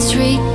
Street.